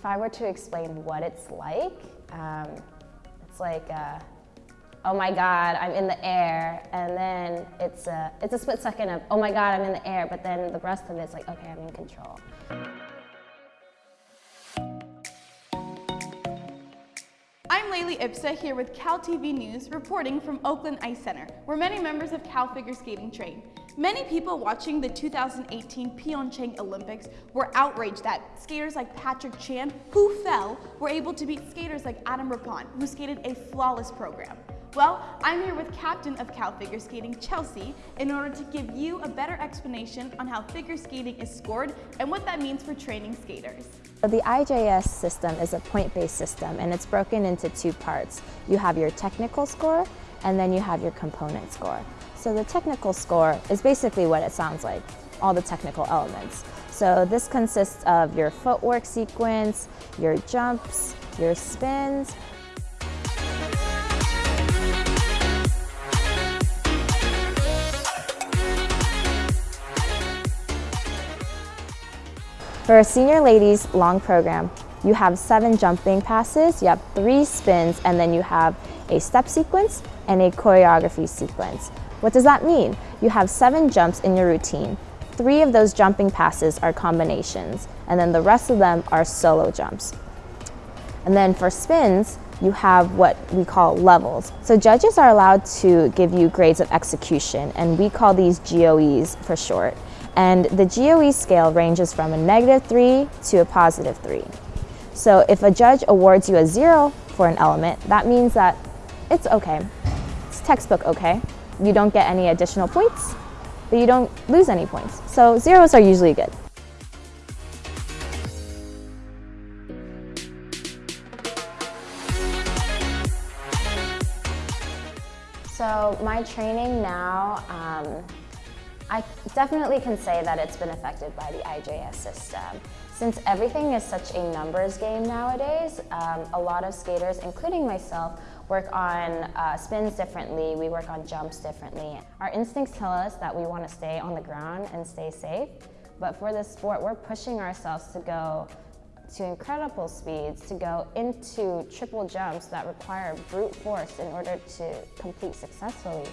if I were to explain what it's like, um, it's like, uh, oh my God, I'm in the air, and then it's a, it's a split second of, oh my God, I'm in the air, but then the rest of it's like, okay, I'm in control. I'm Laylee Ipsa here with Cal TV News reporting from Oakland Ice Center, where many members of Cal Figure Skating train. Many people watching the 2018 Pyeongchang Olympics were outraged that skaters like Patrick Chan, who fell, were able to beat skaters like Adam Rippon, who skated a flawless program. Well, I'm here with captain of Cal Figure Skating, Chelsea, in order to give you a better explanation on how figure skating is scored and what that means for training skaters. The IJS system is a point-based system and it's broken into two parts. You have your technical score and then you have your component score. So the technical score is basically what it sounds like, all the technical elements. So this consists of your footwork sequence, your jumps, your spins, For a senior ladies long program, you have seven jumping passes, you have three spins, and then you have a step sequence and a choreography sequence. What does that mean? You have seven jumps in your routine. Three of those jumping passes are combinations, and then the rest of them are solo jumps. And then for spins, you have what we call levels. So judges are allowed to give you grades of execution, and we call these GOEs for short and the GOE scale ranges from a negative 3 to a positive 3. So if a judge awards you a 0 for an element, that means that it's okay. It's textbook okay. You don't get any additional points, but you don't lose any points. So zeros are usually good. So my training now, um, I definitely can say that it's been affected by the IJS system. Since everything is such a numbers game nowadays, um, a lot of skaters, including myself, work on uh, spins differently, we work on jumps differently. Our instincts tell us that we want to stay on the ground and stay safe, but for this sport, we're pushing ourselves to go to incredible speeds, to go into triple jumps that require brute force in order to complete successfully.